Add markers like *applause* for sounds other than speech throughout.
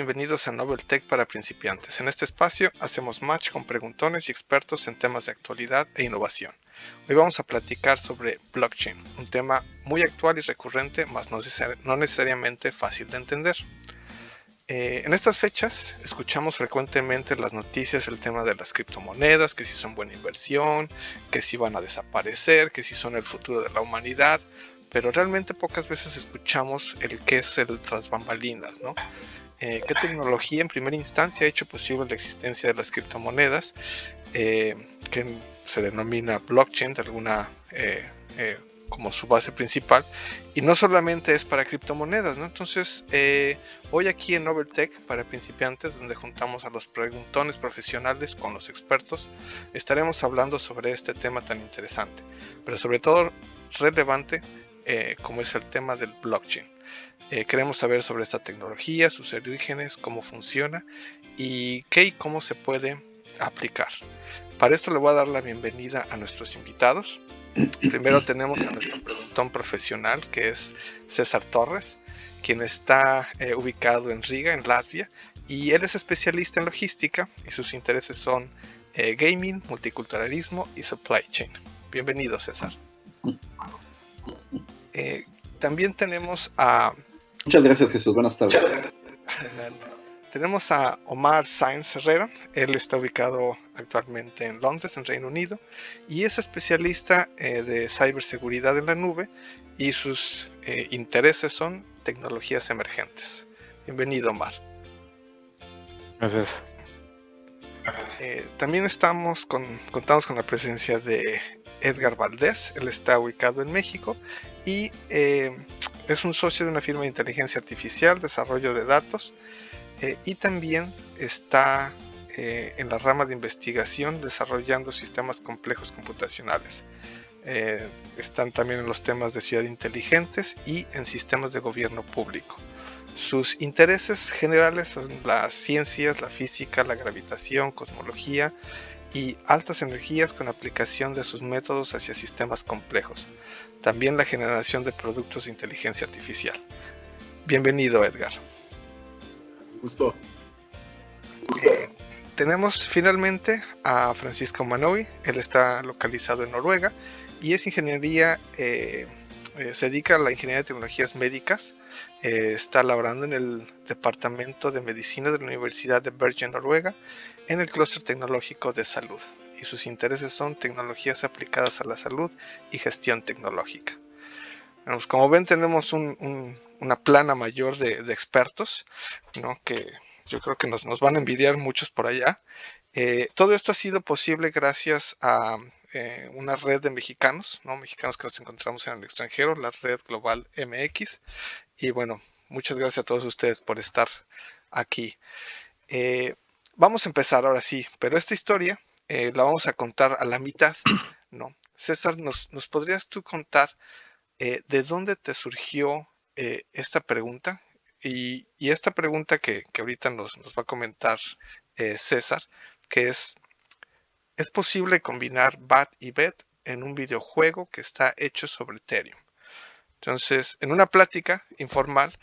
bienvenidos a Novel Tech para principiantes. En este espacio hacemos match con preguntones y expertos en temas de actualidad e innovación. Hoy vamos a platicar sobre blockchain, un tema muy actual y recurrente, mas no necesariamente fácil de entender. Eh, en estas fechas escuchamos frecuentemente las noticias el tema de las criptomonedas, que si son buena inversión, que si van a desaparecer, que si son el futuro de la humanidad, pero realmente pocas veces escuchamos el que es el tras bambalinas, ¿no? Eh, ¿Qué tecnología en primera instancia ha hecho posible la existencia de las criptomonedas? Eh, que se denomina blockchain de alguna eh, como su base principal y no solamente es para criptomonedas ¿no? entonces hoy aquí en Noveltech para principiantes donde juntamos a los preguntones profesionales con los expertos estaremos hablando sobre este tema tan interesante pero sobre todo relevante eh, como es el tema del blockchain. Eh, queremos saber sobre esta tecnología, sus orígenes, cómo funciona y qué y cómo se puede aplicar. Para esto le voy a dar la bienvenida a nuestros invitados. Primero *clears throat* tenemos a nuestro preguntón profesional, que es César Torres, quien está eh, ubicado en Riga, en Latvia, y él es especialista en logística y sus intereses son gaming, multiculturalismo y supply chain. Bienvenido, César. *clears throat* Eh, también tenemos a... Muchas gracias Jesús, buenas tardes. *laughs* tenemos a Omar Sainz Herrera, él está ubicado actualmente en Londres, en Reino Unido, y es especialista eh, de ciberseguridad en la nube y sus eh, intereses son tecnologías emergentes. Bienvenido Omar. Gracias. también estamos con, contamos con la presencia de Edgar Valdés, él está ubicado en México y eh, es un socio de una firma de inteligencia artificial, desarrollo de datos eh, y también está eh, en la rama de investigación desarrollando sistemas complejos computacionales. están también en los temas de ciudad inteligentes y en sistemas de gobierno público. Sus intereses generales son las ciencias, la física, la gravitación, cosmología y altas energías con aplicación de sus métodos hacia sistemas complejos también la generación de productos de inteligencia artificial. Bienvenido, Edgar. Gusto. Eh, tenemos finalmente a Francisco Manovi, él está localizado en Noruega y es ingeniería, eh, eh, se dedica a la ingeniería de tecnologías médicas, está laborando en el Departamento de Medicina de la Universidad de Bergen, Noruega, en el Clúster Tecnológico de Salud y sus intereses son tecnologías aplicadas a la salud y gestión tecnológica. como ven tenemos una plana mayor de, expertos, que yo creo que nos, van a envidiar muchos por allá. Eh, todo esto ha sido posible gracias a eh, una red de mexicanos, ¿no? mexicanos que nos encontramos en el extranjero, la red global MX. Y bueno, muchas gracias a todos ustedes por estar aquí. Eh, vamos a empezar ahora sí, pero esta historia eh, la vamos a contar a la mitad, ¿no? César, ¿nos, podrías tú contar eh, de dónde te surgió eh, esta pregunta? Y, esta pregunta que, ahorita nos, nos, va a comentar César, que es, ¿es posible combinar BAT y BET en un videojuego que está hecho sobre Ethereum? Entonces, en una plática informal,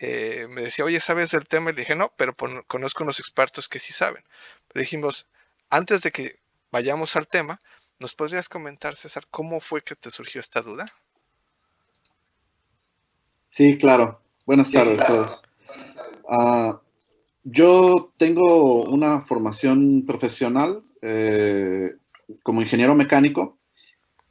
me decía, oye, ¿sabes del tema? Y le dije, no, pero conozco unos expertos que sí saben. dijimos, antes de que vayamos al tema, ¿nos podrías comentar, César, cómo fue que te surgió esta duda? Sí, claro. Buenas tardes a todos. Ah, yo tengo una formación profesional eh, como ingeniero mecánico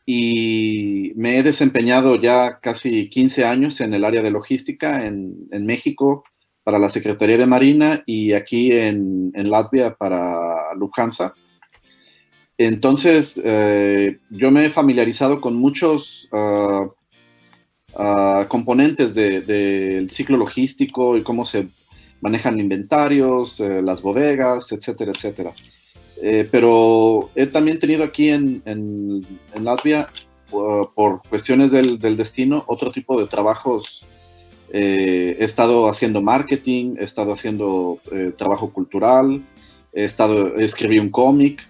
y me he desempeñado ya casi 15 años en el área de logística en, México para la Secretaría de Marina y aquí en, en Latvia para Lufthansa. Entonces, eh, yo me he familiarizado con muchos ah, ah, componentes del ciclo logístico y cómo se manejan inventarios, eh, las bodegas, etcétera, etcétera. Eh, pero he también tenido aquí en, Latvia, por cuestiones del, del, destino, otro tipo de trabajos. He estado haciendo marketing, he estado haciendo trabajo cultural, he estado, escribí un cómic.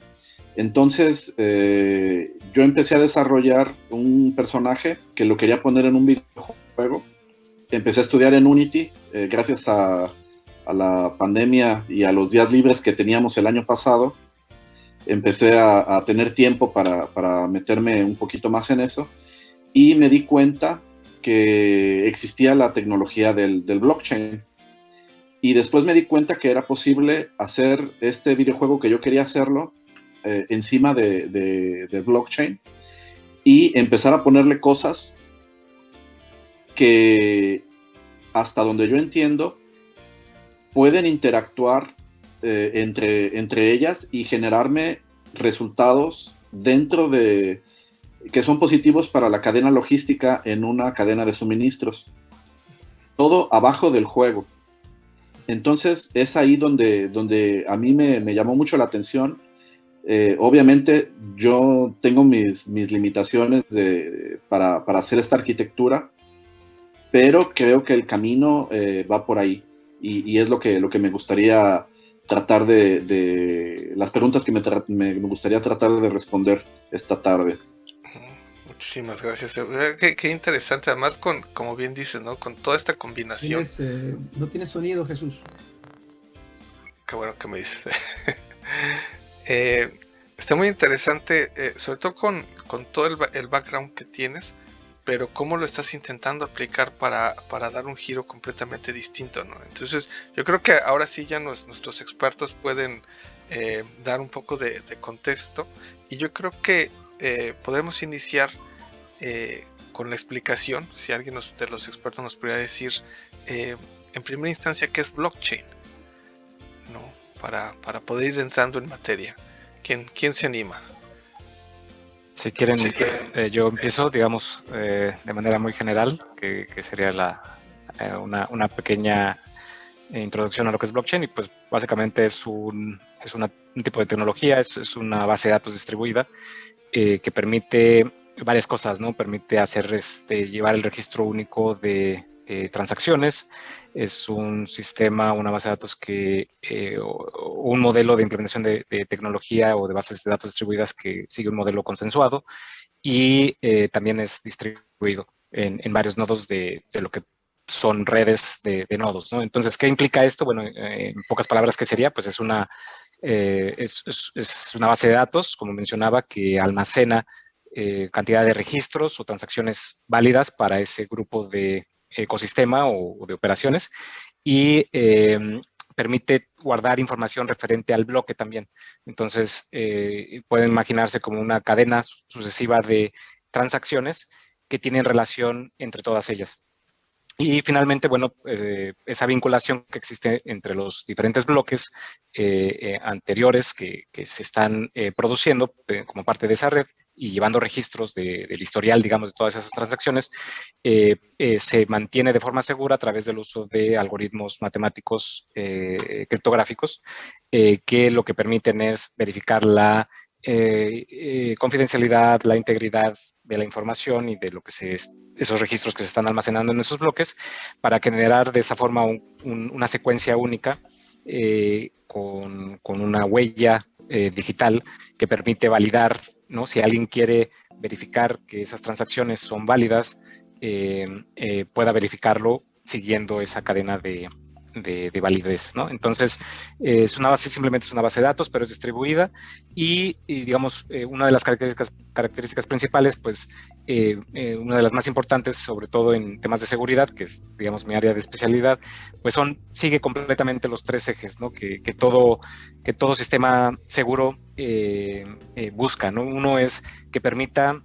Entonces, eh, yo empecé a desarrollar un personaje que lo quería poner en un videojuego. Empecé a estudiar en Unity, eh, gracias a, la, pandemia y a los días libres que teníamos el año pasado, empecé a, tener tiempo para, meterme un poquito más en eso y me di cuenta que existía la tecnología del, blockchain. Y después me di cuenta que era posible hacer este videojuego que yo quería hacerlo eh, encima de, blockchain y empezar a ponerle cosas que hasta donde yo entiendo pueden interactuar eh, entre, entre ellas y generarme resultados dentro de que son positivos para la cadena logística en una cadena de suministros. Todo abajo del juego. Entonces es ahí donde, donde a mí me, me llamó mucho la atención. Eh, obviamente yo tengo mis, mis limitaciones de, para, para, hacer esta arquitectura, pero creo que el camino eh, va por ahí y, es lo que, lo que me gustaría tratar de, las preguntas que me, me, gustaría tratar de responder esta tarde. Muchísimas gracias. Qué, interesante, además con, como bien dices, ¿no? Con toda esta combinación. Eh, no tiene sonido, Jesús. Qué bueno que me dices. *laughs* eh, está muy interesante, eh, sobre todo con, con todo el, el, background que tienes, pero cómo lo estás intentando aplicar para, dar un giro completamente distinto, ¿no? Entonces, yo creo que ahora sí ya nuestros expertos pueden eh, dar un poco de, contexto y yo creo que eh, podemos iniciar eh, con la explicación, si alguien de los expertos nos pudiera decir en primera instancia qué es blockchain, ¿no? Para, poder ir entrando en materia. ¿Quién, quién se anima? Si quieren, eh, yo empiezo, digamos, eh, de manera muy general, que, sería la, eh, una, pequeña introducción a lo que es blockchain y pues básicamente es un, es un tipo de tecnología, es, es, una base de datos distribuida que permite varias cosas, ¿no? Permite hacer, este, llevar el registro único de, eh, transacciones. Es un sistema, una base de datos que, eh, un modelo de implementación de, tecnología o de bases de datos distribuidas que sigue un modelo consensuado y eh, también es distribuido en, varios nodos de, lo que son redes de, nodos. ¿no? Entonces, ¿qué implica esto? Bueno, en pocas palabras, ¿qué sería? Pues es una, es, una base de datos, como mencionaba, que almacena cantidad de registros o transacciones válidas para ese grupo de, ecosistema o, de operaciones y em, permite guardar información referente al bloque también. Entonces, eh, pueden imaginarse como una cadena sucesiva de transacciones que tienen relación entre todas ellas. Y finalmente, bueno, eh, esa vinculación que existe entre los diferentes bloques eh, anteriores que, que, se están produciendo como parte de esa red y llevando registros del historial, digamos, de todas esas transacciones, eh, eh, se mantiene de forma segura a través del uso de algoritmos matemáticos eh, criptográficos, que lo que permiten es verificar la confidencialidad, la integridad de la información y de lo que esos registros que se están almacenando en esos bloques para generar de esa forma una secuencia única con, una huella digital que permite validar ¿no? Si alguien quiere verificar que esas transacciones son válidas, eh, eh, pueda verificarlo siguiendo esa cadena de, de, validez, ¿no? Entonces, es una base, simplemente es una base de datos, pero es distribuida y, digamos, eh, una de las características, características principales, pues, eh, eh, una de las más importantes, sobre todo en temas de seguridad, que es, digamos, mi área de especialidad, pues son, sigue completamente los tres ejes, ¿no? Que, todo, que todo sistema seguro busca, ¿no? Uno es que permita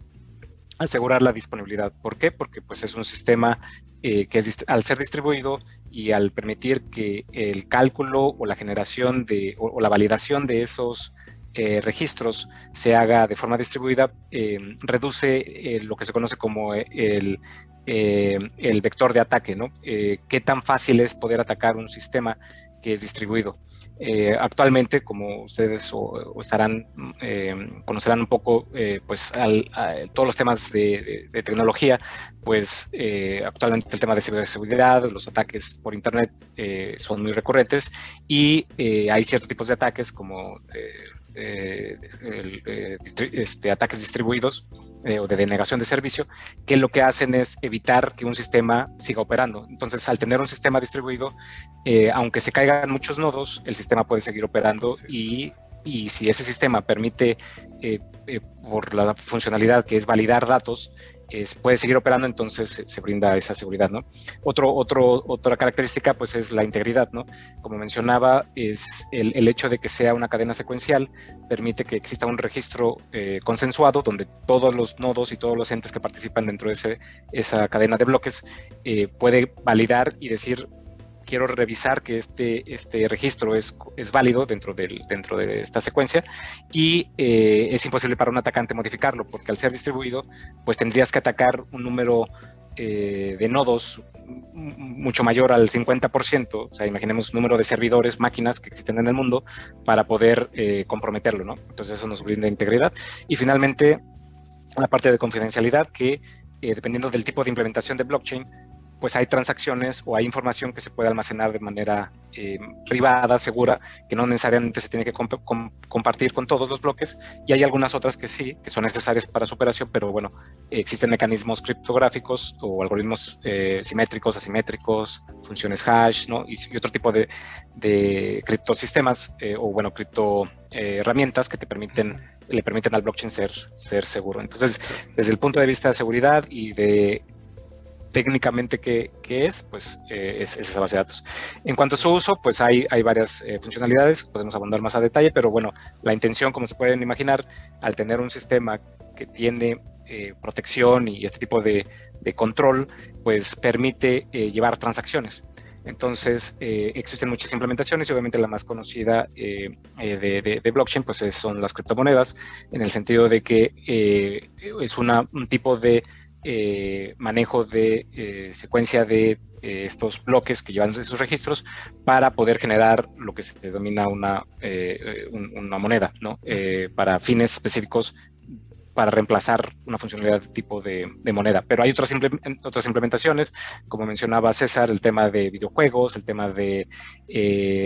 asegurar la disponibilidad. ¿Por qué? Porque pues es un sistema que es, al ser distribuido y al permitir que el cálculo o la generación de, o, la validación de esos eh, registros se haga de forma distribuida, eh, reduce eh, lo que se conoce como el, el vector de ataque, ¿no? qué tan fácil es poder atacar un sistema que es distribuido. actualmente, como ustedes estarán, conocerán un poco, pues todos los temas de, de, tecnología, pues actualmente el tema de ciberseguridad, los ataques por Internet son muy recurrentes y hay ciertos tipos de ataques como este, ataques distribuidos o de denegación de servicio, que lo que hacen es evitar que un sistema siga operando. Entonces, al tener un sistema distribuido, aunque se caigan muchos nodos, el sistema puede seguir operando y y si ese sistema permite, por la funcionalidad que es validar datos, puede seguir operando, entonces se, brinda esa seguridad, ¿no? Otro, otro, otra característica, pues, es la integridad, ¿no? Como mencionaba, es el, hecho de que sea una cadena secuencial, permite que exista un registro eh, consensuado donde todos los nodos y todos los entes que participan dentro de ese, esa cadena de bloques eh, puede validar y decir, quiero revisar que este, este registro es, es válido dentro, del, dentro de esta secuencia y eh, es imposible para un atacante modificarlo porque al ser distribuido pues tendrías que atacar un número eh, de nodos mucho mayor al 50%, o sea, imaginemos número de servidores, máquinas que existen en el mundo para poder eh, comprometerlo, ¿no? Entonces eso nos brinda integridad. Y finalmente, la parte de confidencialidad que dependiendo del tipo de implementación de blockchain, pues hay transacciones o hay información que se puede almacenar de manera eh, privada, segura, que no necesariamente se tiene que compartir con todos los bloques, y hay algunas otras que sí, que son necesarias para su operación, pero bueno, existen mecanismos criptográficos o algoritmos eh, simétricos, asimétricos, funciones hash, ¿no? Y, otro tipo de, criptosistemas eh, o bueno, cripto herramientas que te permiten le permiten al blockchain ser, ser seguro. Entonces, desde el punto de vista de seguridad y de técnicamente qué, es, pues eh, es, esa base de datos. En cuanto a su uso, pues hay, varias eh, funcionalidades, podemos abundar más a detalle, pero bueno, la intención, como se pueden imaginar, al tener un sistema que tiene eh, protección y este tipo de, control, pues permite llevar transacciones. Entonces, existen muchas implementaciones y obviamente la más conocida de, blockchain pues son las criptomonedas, en el sentido de que es un tipo de eh, manejo de eh, secuencia de eh, estos bloques que llevan esos registros para poder generar lo que se denomina una, una moneda, ¿no? para fines específicos para reemplazar una funcionalidad de tipo de, moneda. Pero hay otras, otras implementaciones, como mencionaba César, el tema de videojuegos, el tema de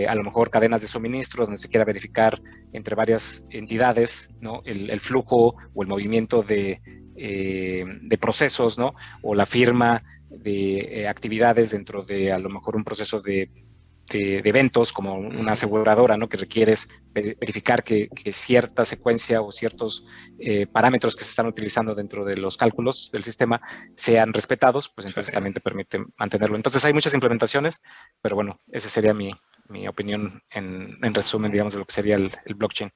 a lo mejor cadenas de suministro, donde se quiera verificar entre varias entidades ¿no? el flujo o el movimiento de, eh, de procesos, ¿no? O la firma de eh, actividades dentro de a lo mejor un proceso de, eventos como una aseguradora, ¿no? Que requieres verificar que, cierta secuencia o ciertos eh, parámetros que se están utilizando dentro de los cálculos del sistema sean respetados, pues entonces también te permite mantenerlo. Entonces hay muchas implementaciones, pero bueno, esa sería mi, opinión en, resumen, digamos, de lo que sería el blockchain.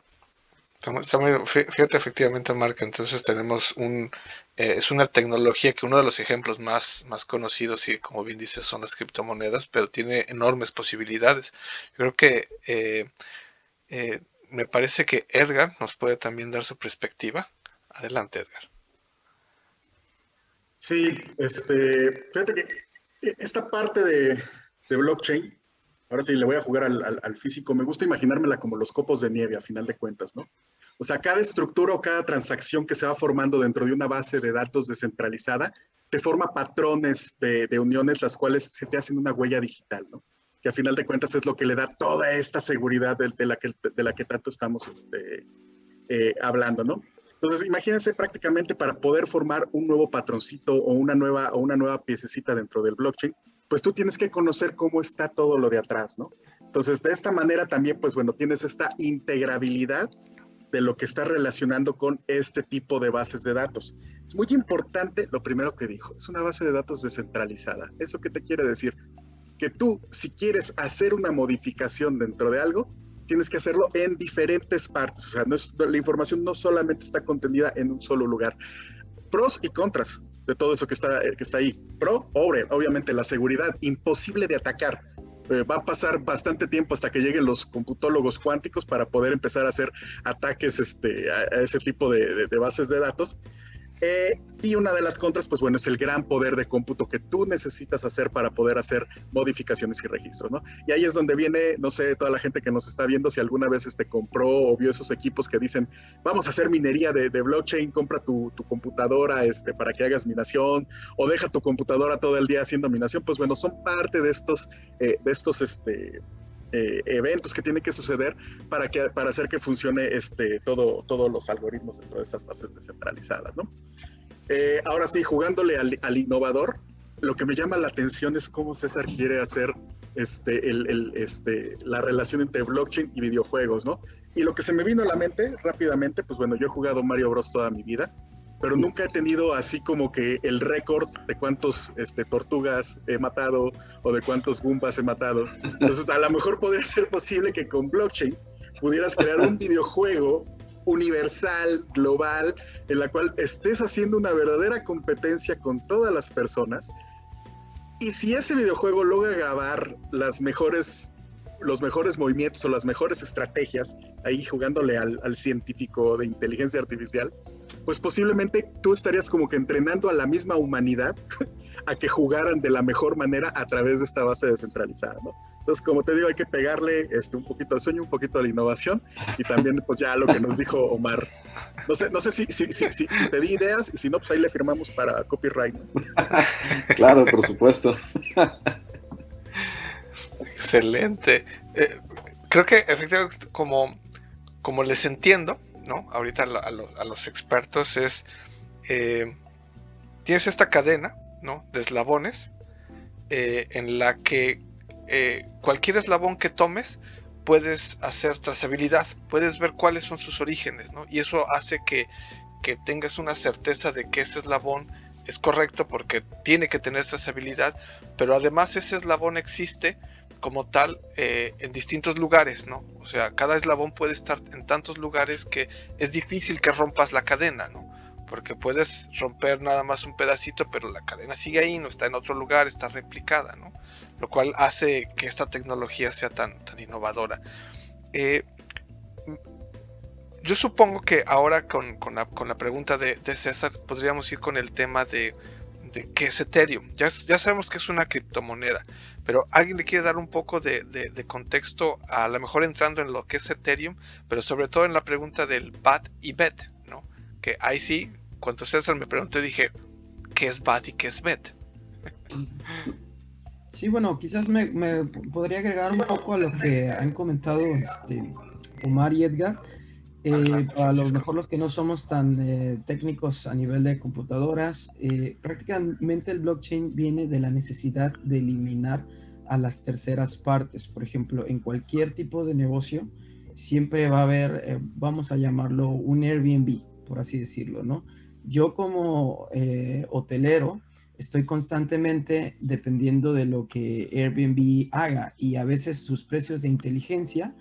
Fíjate efectivamente, Marca, entonces tenemos un, eh, es una tecnología que uno de los ejemplos más, más conocidos y como bien dices son las criptomonedas, pero tiene enormes posibilidades. Creo que eh, eh, me parece que Edgar nos puede también dar su perspectiva. Adelante, Edgar. Sí, este, fíjate que esta parte de, blockchain, ahora sí le voy a jugar al, físico, me gusta imaginármela como los copos de nieve a final de cuentas, ¿no? O sea, cada estructura o cada transacción que se va formando dentro de una base de datos descentralizada te forma patrones de, uniones, las cuales se te hacen una huella digital, ¿no? Que a final de cuentas es lo que le da toda esta seguridad de, la, que, de la que tanto estamos este, eh, hablando, ¿no? Entonces, imagínense prácticamente para poder formar un nuevo patroncito o una nueva, o una nueva piececita dentro del blockchain, pues tú tienes que conocer cómo está todo lo de atrás, ¿no? Entonces, de esta manera también, pues bueno, tienes esta integrabilidad de lo que está relacionando con este tipo de bases de datos. Es muy importante lo primero que dijo, es una base de datos descentralizada. ¿Eso qué te quiere decir? Que tú, si quieres hacer una modificación dentro de algo, tienes que hacerlo en diferentes partes. O sea, no es, la información no solamente está contenida en un solo lugar. Pros y contras de todo eso que está, que está ahí. Pro, obviamente la seguridad, imposible de atacar eh, va a pasar bastante tiempo hasta que lleguen los computólogos cuánticos para poder empezar a hacer ataques este, a, ese tipo de, bases de datos. Eh, y una de las contras, pues bueno, es el gran poder de cómputo que tú necesitas hacer para poder hacer modificaciones y registros, ¿no? Y ahí es donde viene, no sé, toda la gente que nos está viendo, si alguna vez este, compró o vio esos equipos que dicen, vamos a hacer minería de, blockchain, compra tu, computadora este, para que hagas minación, o deja tu computadora todo el día haciendo minación, pues bueno, son parte de estos, eh, de estos, este, eh, eventos que tienen que suceder para, que, para hacer que funcione este, todo, todos los algoritmos de todas estas bases descentralizadas. ¿no? Eh, ahora sí, jugándole al, innovador, lo que me llama la atención es cómo César quiere hacer este, el, este, la relación entre blockchain y videojuegos, ¿no? Y lo que se me vino a la mente rápidamente, pues bueno, yo he jugado Mario Bros toda mi vida pero nunca he tenido así como que el récord de cuántos este, tortugas he matado o de cuántos Goombas he matado. Entonces, a lo mejor podría *laughs* ser posible que con blockchain pudieras crear un videojuego universal, global, en la cual estés haciendo una verdadera competencia con todas las personas. Y si ese videojuego logra grabar los mejores movimientos o las mejores estrategias, ahí jugándole al científico de inteligencia artificial, pues posiblemente tú estarías como que entrenando a la misma humanidad *laughs* a que jugaran de la mejor manera a través de esta base descentralizada, ¿no? Entonces, como te digo, hay que pegarle este, un poquito al sueño, un poquito a la innovación y también, pues ya lo que nos dijo Omar. No sé, no sé si, si, si, si, te di ideas y si no, pues ahí le firmamos para copyright. *laughs* claro, por supuesto. Excelente. Eh, creo que efectivamente, como, como les entiendo, ¿no? Ahorita a, los expertos es, eh, tienes esta cadena, ¿no? De eslabones eh, en la que eh, cualquier eslabón que tomes puedes hacer trazabilidad, puedes ver cuáles son sus orígenes, ¿no? Y eso hace que, que tengas una certeza de que ese eslabón es correcto porque tiene que tener trazabilidad, pero además ese eslabón existe como tal eh, en distintos lugares, ¿no? O sea, cada eslabón puede estar en tantos lugares que es difícil que rompas la cadena, ¿no? Porque puedes romper nada más un pedacito, pero la cadena sigue ahí, no está en otro lugar, está replicada, ¿no? Lo cual hace que esta tecnología sea tan, tan innovadora. Eh, yo supongo que ahora con, la, pregunta de, César podríamos ir con el tema de, de qué es Ethereum. Ya, ya sabemos que es una criptomoneda, pero alguien le quiere dar un poco de, contexto, a lo mejor entrando en lo que es Ethereum, pero sobre todo en la pregunta del BAT y BET, ¿no? Que ahí sí, cuando César me preguntó, dije, ¿qué es BAT y qué es BET? Sí, bueno, quizás me, podría agregar un poco a lo que han comentado este, Omar y Edgar. Eh, para lo mejor los que no somos tan eh, técnicos a nivel de computadoras, eh, prácticamente el blockchain viene de la necesidad de eliminar a las terceras partes. Por ejemplo, en cualquier tipo de negocio siempre va a haber, vamos a llamarlo un Airbnb, por así decirlo, ¿no? Yo como hotelero estoy constantemente dependiendo de lo que Airbnb haga y a veces sus precios de inteligencia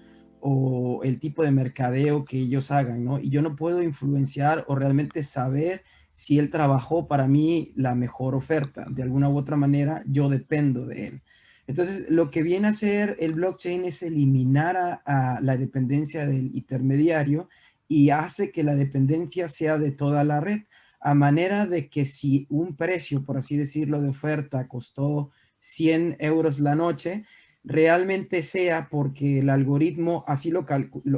o el tipo de mercadeo que ellos hagan, ¿no? Y yo no puedo influenciar o realmente saber si él trabajó para mí la mejor oferta. De alguna u otra manera, yo dependo de él. Entonces, lo que viene a hacer el blockchain es eliminar a, la dependencia del intermediario y hace que la dependencia sea de toda la red, a manera de que si un precio, por así decirlo, de oferta costó 100 euros la noche, realmente sea porque el algoritmo así lo,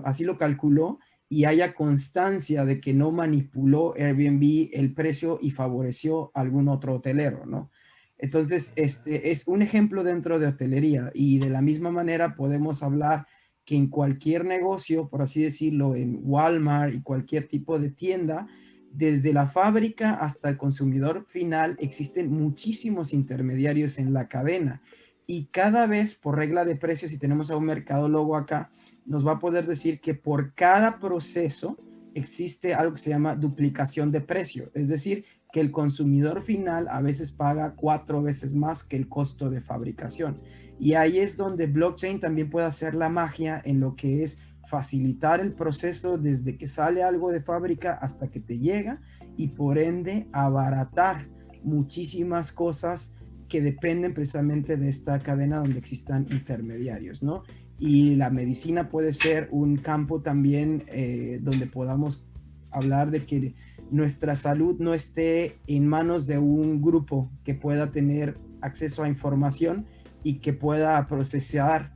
así lo calculó y haya constancia de que no manipuló Airbnb el precio y favoreció a algún otro hotelero, ¿no? Entonces, este es un ejemplo dentro de hotelería y de la misma manera podemos hablar que en cualquier negocio, por así decirlo, en Walmart y cualquier tipo de tienda, desde la fábrica hasta el consumidor final, existen muchísimos intermediarios en la cadena y cada vez por regla de precios, si tenemos a un mercadólogo acá, nos va a poder decir que por cada proceso existe algo que se llama duplicación de precio, es decir, que el consumidor final a veces paga cuatro veces más que el costo de fabricación. Y ahí es donde blockchain también puede hacer la magia en lo que es facilitar el proceso desde que sale algo de fábrica hasta que te llega y por ende abaratar muchísimas cosas que dependen precisamente de esta cadena donde existan intermediarios, ¿no? Y la medicina puede ser un campo también eh, donde podamos hablar de que nuestra salud no esté en manos de un grupo que pueda tener acceso a información y que pueda procesar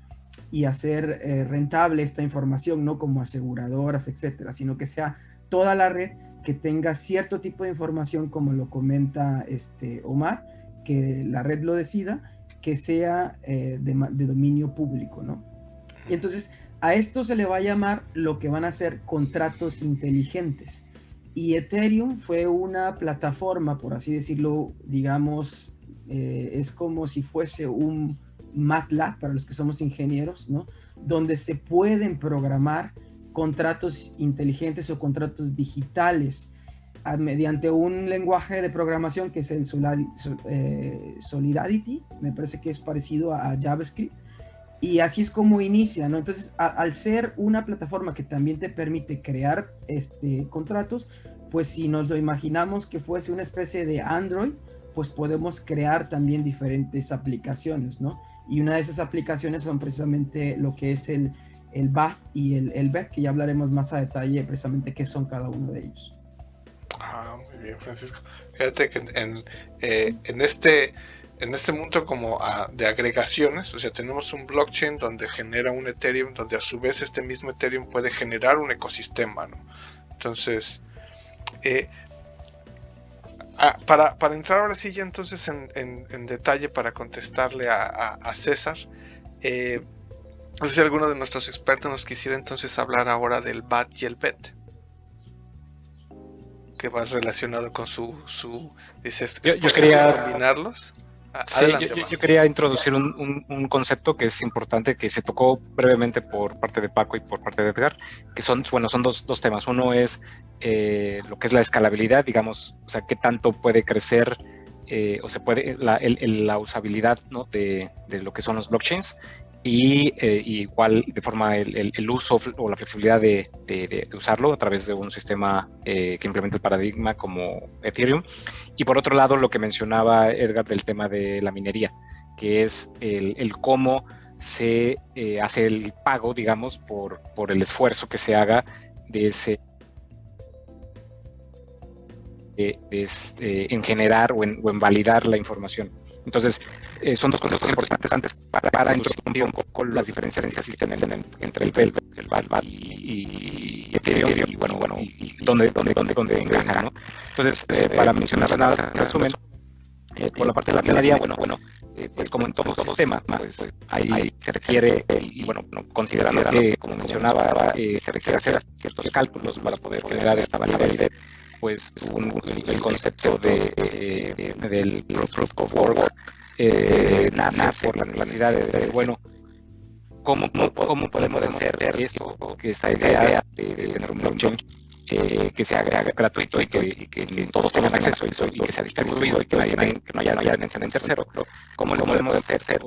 y hacer eh, rentable esta información, no como aseguradoras, etcétera, sino que sea toda la red que tenga cierto tipo de información, como lo comenta este Omar, que la red lo decida, que sea eh, de, de, dominio público, ¿no? Y entonces a esto se le va a llamar lo que van a ser contratos inteligentes. Y Ethereum fue una plataforma, por así decirlo, digamos, eh, es como si fuese un MATLAB para los que somos ingenieros, ¿no? Donde se pueden programar contratos inteligentes o contratos digitales mediante un lenguaje de programación que es el eh, Solidity, me parece que es parecido a JavaScript, y así es como inicia, ¿no? Entonces, al ser una plataforma que también te permite crear este, contratos, pues si nos lo imaginamos que fuese una especie de Android, pues podemos crear también diferentes aplicaciones, ¿no? Y una de esas aplicaciones son precisamente lo que es el, el BAT y el, el BEC, que ya hablaremos más a detalle precisamente qué son cada uno de ellos. Ah, muy bien, Francisco. Fíjate que en, eh, este en este mundo como de agregaciones, o sea, tenemos un blockchain donde genera un Ethereum, donde a su vez este mismo Ethereum puede generar un ecosistema, ¿no? Entonces, eh, ah, para, para, entrar ahora sí ya entonces en, detalle para contestarle a, a, César, eh, no sé si alguno de nuestros expertos nos quisiera entonces hablar ahora del BAT y el BET que va relacionado con su, su dices, yo, yo quería combinarlos. Sí, yo, quería introducir un, concepto que es importante, que se tocó brevemente por parte de Paco y por parte de Edgar, que son, bueno, son dos, dos temas. Uno es eh, lo que es la escalabilidad, digamos, o sea, qué tanto puede crecer eh, o se puede, la, la usabilidad ¿no? de, de, lo que son los blockchains y eh, igual de forma el, el, uso o la flexibilidad de, de, usarlo a través de un sistema eh, que implementa el paradigma como Ethereum. Y por otro lado, lo que mencionaba Edgar del tema de la minería, que es el, cómo se eh, hace el pago, digamos, por, por el esfuerzo que se haga de ese de, este, en generar o en, o en validar la información. Entonces, eh, son dos conceptos importantes antes para, para introducir un poco las diferencias que existen entre el VEL, el VAL y, Ethereum, y bueno, bueno, y dónde, dónde, dónde, dónde encaja, ¿no? Entonces, eh, para mencionar nada, resumen, eh, por la parte de la minería, bueno, bueno, pues como en todo sistema, pues ahí se requiere, y bueno, considerando que, como mencionaba, se requiere hacer ciertos cálculos para poder generar esta validez pues el, concepto de, del proof of work eh, nace por la necesidad de decir, bueno, ¿cómo, cómo, podemos hacer esto, que esta idea de, tener un blockchain eh, que sea gratuito y que, que, todos tengan acceso y, que sea distribuido y que no haya, que no haya, no haya en tercero? ¿Cómo lo podemos hacer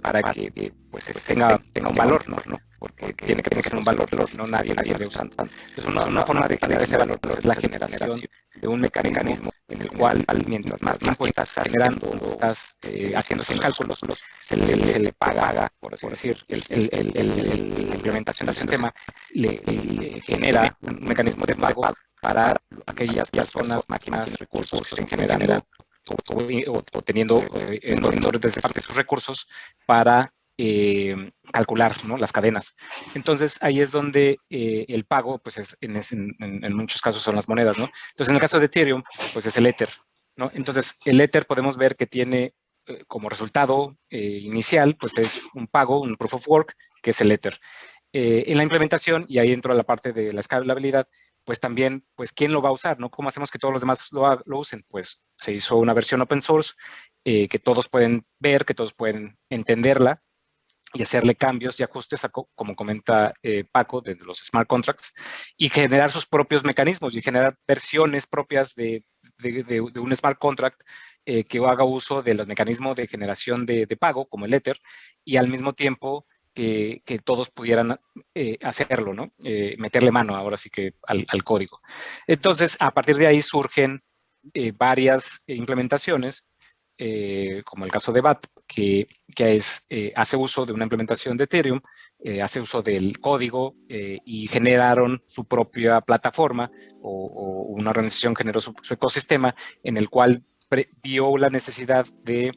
para que pues, tenga, tenga un valor, ¿no? Porque tiene que tener un valor, si no nadie, nadie le usa. Es una, una forma de generar ese valor, es la generación de un mecanismo en el cual mientras más tiempo estás generando, estás eh, haciendo esos cálculos, se, le, se le paga, por así decir, el, el, el, la implementación del sistema le, genera un mecanismo de pago para aquellas personas, máquinas, recursos que estén generando o, teniendo eh, en, desde parte de sus recursos para eh, calcular las cadenas. Entonces ahí es donde eh, el pago, pues es, en, en, muchos casos son las monedas, ¿no? Entonces en el caso de Ethereum, pues es el Ether, ¿no? Entonces el Ether podemos ver que tiene eh, como resultado inicial, pues es un pago, un proof of work, que es el Ether. en la implementación, y ahí entro a la parte de la escalabilidad, pues también, pues, ¿quién lo va a usar? ¿no? ¿Cómo hacemos que todos los demás lo, lo usen? Pues se hizo una versión open source que todos pueden ver, que todos pueden entenderla, y hacerle cambios y ajustes, como comenta eh, Paco, de los smart contracts, y generar sus propios mecanismos y generar versiones propias de, de, un smart contract eh, que haga uso de los mecanismos de generación de, pago, como el Ether, y al mismo tiempo que, que todos pudieran eh, hacerlo, ¿no? meterle mano ahora sí que al, al, código. Entonces, a partir de ahí surgen varias implementaciones eh, como el caso de BAT, que, que es, eh, hace uso de una implementación de Ethereum, eh, hace uso del código y generaron su propia plataforma o, una organización generó su, ecosistema en el cual vio la necesidad de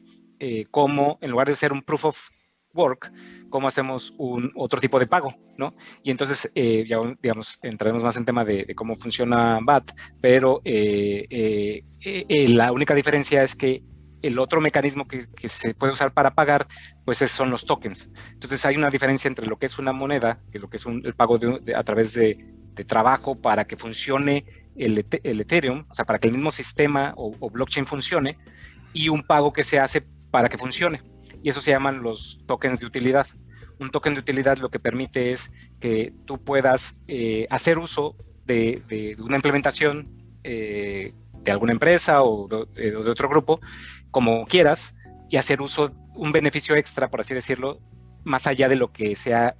cómo, en lugar de ser un proof of work, cómo hacemos un otro tipo de pago, ¿no? Y entonces, ya, digamos, entraremos más en tema de, cómo funciona BAT, pero la única diferencia es que el otro mecanismo que, se puede usar para pagar, pues son los tokens. Entonces hay una diferencia entre lo que es una moneda, que lo que es el pago a través de, trabajo para que funcione el, Ethereum, o sea, para que el mismo sistema o, blockchain funcione, y un pago que se hace para que funcione. Y eso se llaman los tokens de utilidad. Un token de utilidad lo que permite es que tú puedas eh, hacer uso de, una implementación eh, de alguna empresa o de, otro grupo como quieras y hacer uso, un beneficio extra, por así decirlo, más allá de lo que sea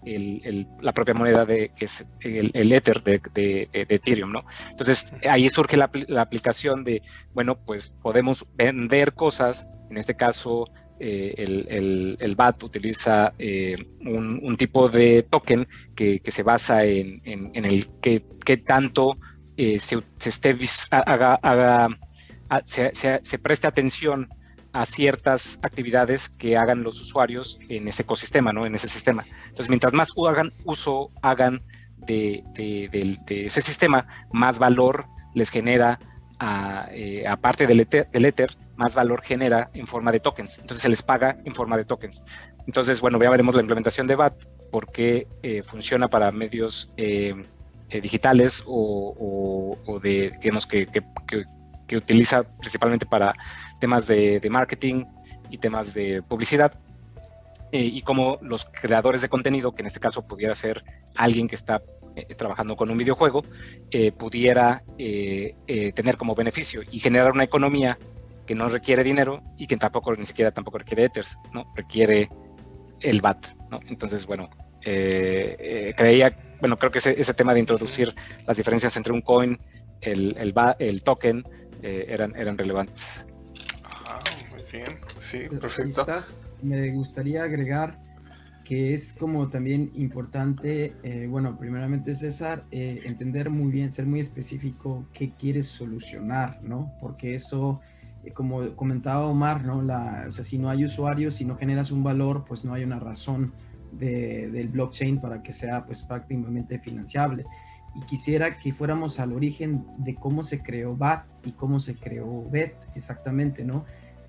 la propia moneda de, que es el, Ether de, Ethereum, ¿no? Entonces, ahí surge la, aplicación de, bueno, pues podemos vender cosas, en este caso, eh, el, BAT utiliza eh, un, tipo de token que, se basa en, el que, tanto eh, se, esté, haga, se, se preste atención a ciertas actividades que hagan los usuarios en ese ecosistema, ¿no? En ese sistema. Entonces, mientras más hagan uso hagan de, ese sistema, más valor les genera, eh, aparte del ether, del ether, más valor genera en forma de tokens. Entonces, se les paga en forma de tokens. Entonces, bueno, ya veremos la implementación de BAT, porque eh, funciona para medios eh, digitales o, de, digamos, que utiliza principalmente para temas de, marketing y temas de publicidad. Eh, y como los creadores de contenido, que en este caso pudiera ser alguien que está eh, trabajando con un videojuego, eh, pudiera tener como beneficio y generar una economía que no requiere dinero y que tampoco ni siquiera tampoco requiere Ethers, ¿no? Requiere el BAT, ¿no? Entonces, bueno, creía, bueno, creo que ese, ese, tema de introducir las diferencias entre un coin, el, el, el token, eran, eran relevantes bien, sí, perfecto. me gustaría agregar que es como también importante, eh, bueno, primeramente César, eh, entender muy bien, ser muy específico qué quieres solucionar, ¿no? Porque eso, eh, como comentaba Omar, ¿no? La, o sea, si no hay usuarios, si no generas un valor, pues no hay una razón de, del blockchain para que sea pues prácticamente financiable. Y quisiera que fuéramos al origen de cómo se creó BAT y cómo se creó BET exactamente, ¿no?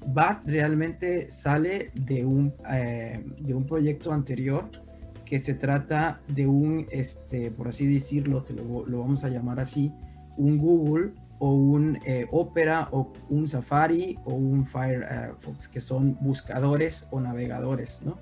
BAT realmente sale de un, eh, de un proyecto anterior que se trata de un, este, por así decirlo, que lo, vamos a llamar así, un Google o un eh, Opera o un Safari o un Firefox, que son buscadores o navegadores, ¿no?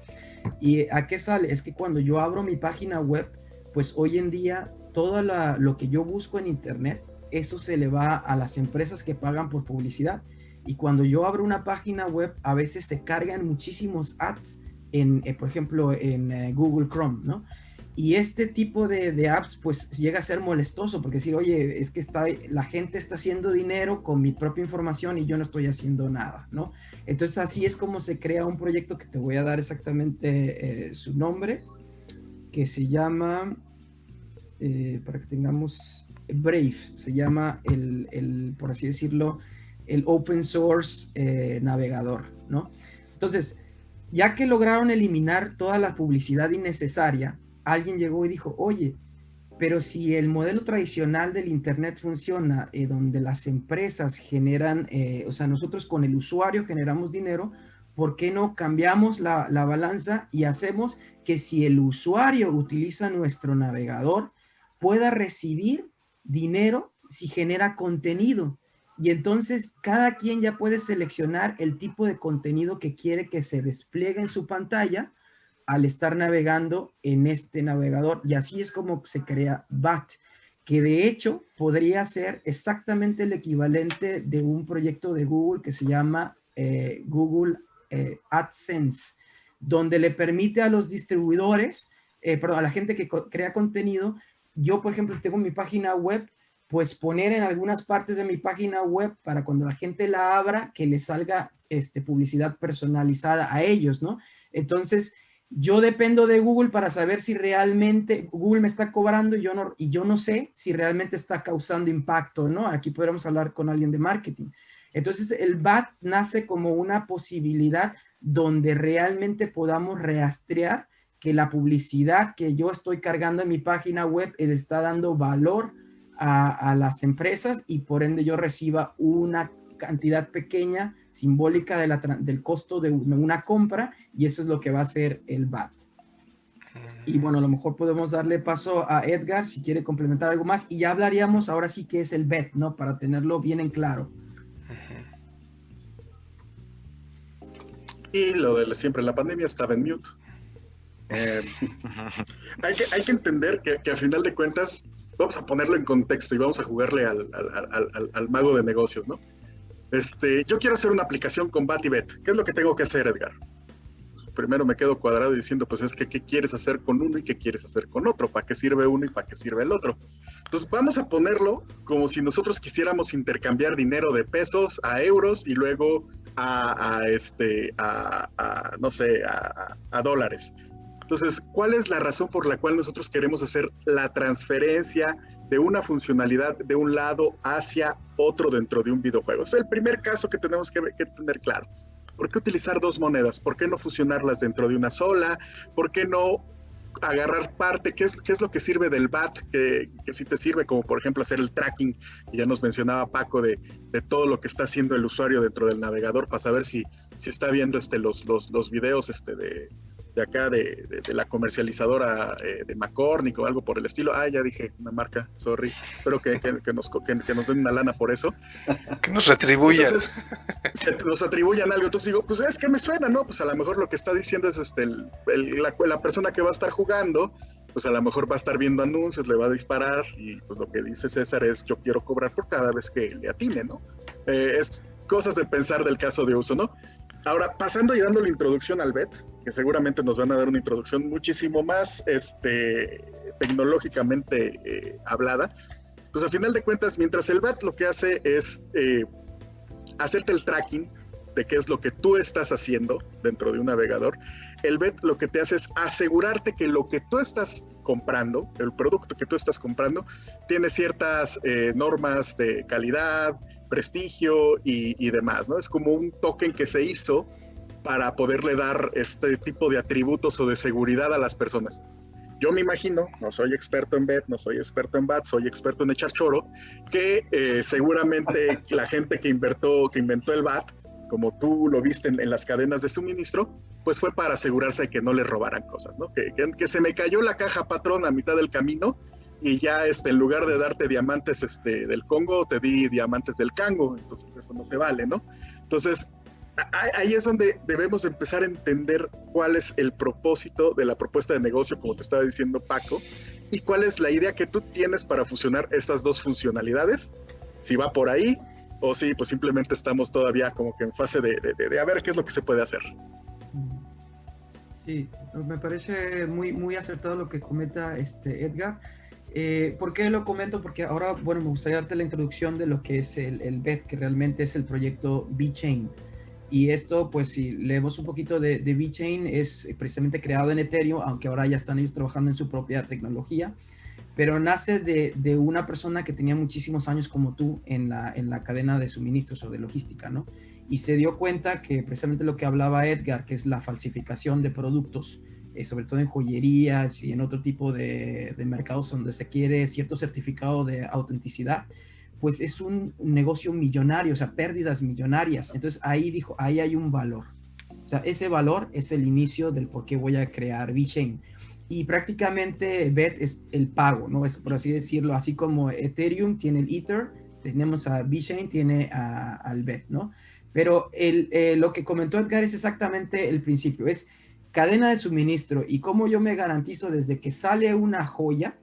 ¿Y a qué sale? Es que cuando yo abro mi página web, pues hoy en día todo lo que yo busco en Internet, eso se le va a las empresas que pagan por publicidad y cuando yo abro una página web, a veces se cargan muchísimos ads, en, eh, por ejemplo, en eh, Google Chrome, ¿no? Y este tipo de, apps, pues llega a ser molestoso, porque decir, oye, es que está, la gente está haciendo dinero con mi propia información y yo no estoy haciendo nada, ¿no? Entonces así es como se crea un proyecto que te voy a dar exactamente eh, su nombre, que se llama, para que tengamos, Brave, se llama el, el por así decirlo, el open source eh, navegador, ¿no? Entonces, ya que lograron eliminar toda la publicidad innecesaria, alguien llegó y dijo, oye, pero si el modelo tradicional del Internet funciona, eh, donde las empresas generan, eh, o sea, nosotros con el usuario generamos dinero, ¿por qué no cambiamos la, la, balanza y hacemos que si el usuario utiliza nuestro navegador, pueda recibir dinero si genera contenido? Y entonces cada quien ya puede seleccionar el tipo de contenido que quiere que se despliegue en su pantalla al estar navegando en este navegador. Y así es como se crea BAT, que de hecho podría ser exactamente el equivalente de un proyecto de Google que se llama eh, Google eh, AdSense, donde le permite a los distribuidores, eh, perdón, a la gente que crea contenido, yo por ejemplo tengo mi página web pues poner en algunas partes de mi página web para cuando la gente la abra, que le salga este, publicidad personalizada a ellos, ¿no? Entonces, yo dependo de Google para saber si realmente Google me está cobrando y yo no, y yo no sé si realmente está causando impacto, ¿no? Aquí podríamos hablar con alguien de marketing. Entonces, el BAT nace como una posibilidad donde realmente podamos rastrear que la publicidad que yo estoy cargando en mi página web le está dando valor a, las empresas y por ende yo reciba una cantidad pequeña, simbólica de la, del costo de una compra y eso es lo que va a ser el BAT. Y bueno, a lo mejor podemos darle paso a Edgar si quiere complementar algo más y ya hablaríamos ahora sí que es el BET, ¿no? Para tenerlo bien en claro. Y lo de siempre la pandemia estaba en mute. Eh, *laughs* hay, que, hay que entender que, que a final de cuentas vamos a ponerlo en contexto y vamos a jugarle al, al, mago de negocios, ¿no? Este, yo quiero hacer una aplicación con BatIBet. ¿Qué es lo que tengo que hacer, Edgar? Primero me quedo cuadrado diciendo, pues es que qué quieres hacer con uno y qué quieres hacer con otro, para qué sirve uno y para qué sirve el otro. Entonces vamos a ponerlo como si nosotros quisiéramos intercambiar dinero de pesos a euros y luego a, este, a, no sé, a dólares. Entonces, ¿cuál es la razón por la cual nosotros queremos hacer la transferencia de una funcionalidad de un lado hacia otro dentro de un videojuego? Es el primer caso que tenemos que, tener claro. ¿Por qué utilizar dos monedas? ¿Por qué no fusionarlas dentro de una sola? ¿Por qué no agarrar parte, qué es, qué es lo que sirve del BAT, que, que sí te sirve, como por ejemplo hacer el tracking, que ya nos mencionaba Paco, de, de, todo lo que está haciendo el usuario dentro del navegador para saber si, si está viendo este, los, los, los videos este, de, de acá, de, la comercializadora eh, de McCormick o algo por el estilo. Ah, ya dije una marca, sorry. Espero que, que, nos, que, nos den una lana por eso. Que nos retribuyan. Entonces, nos atribuyan algo. Entonces digo, pues es que me suena, ¿no? Pues a lo mejor lo que está diciendo es este, la, la persona que va a estar jugando, pues a lo mejor va a estar viendo anuncios, le va a disparar y pues lo que dice César es yo quiero cobrar por cada vez que le atine, ¿no? Eh, es cosas de pensar del caso de uso, ¿no? Ahora, pasando y dando la introducción al BET, que seguramente nos van a dar una introducción muchísimo más este, tecnológicamente eh, hablada, pues a final de cuentas, mientras el BET lo que hace es eh, hacerte el tracking de qué es lo que tú estás haciendo dentro de un navegador, el BET lo que te hace es asegurarte que lo que tú estás comprando, el producto que tú estás comprando, tiene ciertas eh, normas de calidad, prestigio y, demás, ¿no? Es como un token que se hizo para poderle dar este tipo de atributos o de seguridad a las personas. Yo me imagino, no soy experto en BET, no soy experto en BAT, soy experto en echar choro, que eh, seguramente *laughs* la gente que, inventó, que inventó el BAT, como tú lo viste en, las cadenas de suministro, pues fue para asegurarse de que no le robaran cosas, ¿no? Que, que, que se me cayó la caja patrón a mitad del camino y ya este, en lugar de darte diamantes este, del Congo, te di diamantes del Cango, entonces eso no se vale, ¿no? Entonces, ahí es donde debemos empezar a entender cuál es el propósito de la propuesta de negocio, como te estaba diciendo Paco, y cuál es la idea que tú tienes para fusionar estas dos funcionalidades, si va por ahí o si pues simplemente estamos todavía como que en fase de, de, de a ver qué es lo que se puede hacer. Sí, me parece muy, muy acertado lo que comenta este Edgar. Eh, ¿Por qué lo comento? Porque ahora, bueno, me gustaría darte la introducción de lo que es el, el BET, que realmente es el proyecto VeChain. Y esto, pues si leemos un poquito de, de VeChain, es precisamente creado en Ethereum, aunque ahora ya están ellos trabajando en su propia tecnología, pero nace de, de una persona que tenía muchísimos años como tú en la, en la cadena de suministros o de logística, ¿no? Y se dio cuenta que precisamente lo que hablaba Edgar, que es la falsificación de productos, eh, sobre todo en joyerías y en otro tipo de, mercados donde se quiere cierto certificado de autenticidad, pues es un negocio millonario, o sea, pérdidas millonarias. Entonces ahí dijo, ahí hay un valor. O sea, ese valor es el inicio del por qué voy a crear VeChain. Y prácticamente BET es el pago, ¿no? Es por así decirlo, así como Ethereum tiene el Ether, tenemos a VeChain, tiene al BET, ¿no? Pero el, eh, lo que comentó Edgar es exactamente el principio, es cadena de suministro y cómo yo me garantizo desde que sale una joya